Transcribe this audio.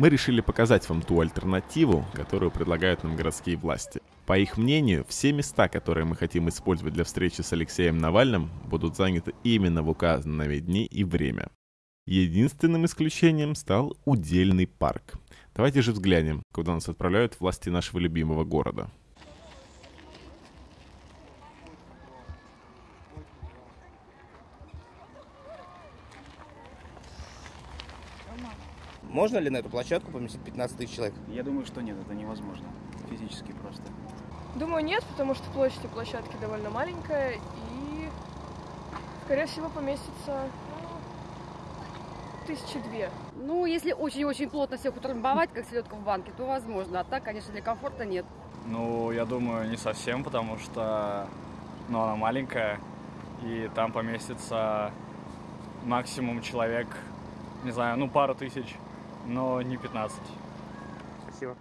Мы решили показать вам ту альтернативу, которую предлагают нам городские власти. По их мнению, все места, которые мы хотим использовать для встречи с Алексеем Навальным, будут заняты именно в указанные дни и время. Единственным исключением стал удельный парк. Давайте же взглянем, куда нас отправляют власти нашего любимого города. Можно ли на эту площадку поместить 15 тысяч человек? Я думаю, что нет, это невозможно. Физически просто. Думаю, нет, потому что площадь у площадки довольно маленькая и, скорее всего, поместится ну, тысячи две. Ну, если очень-очень плотно всех утрамбовать, как селедка в банке, то возможно. А так, конечно, для комфорта нет. Ну, я думаю, не совсем, потому что ну, она маленькая, и там поместится максимум человек, не знаю, ну, пару тысяч, но не 15. Спасибо.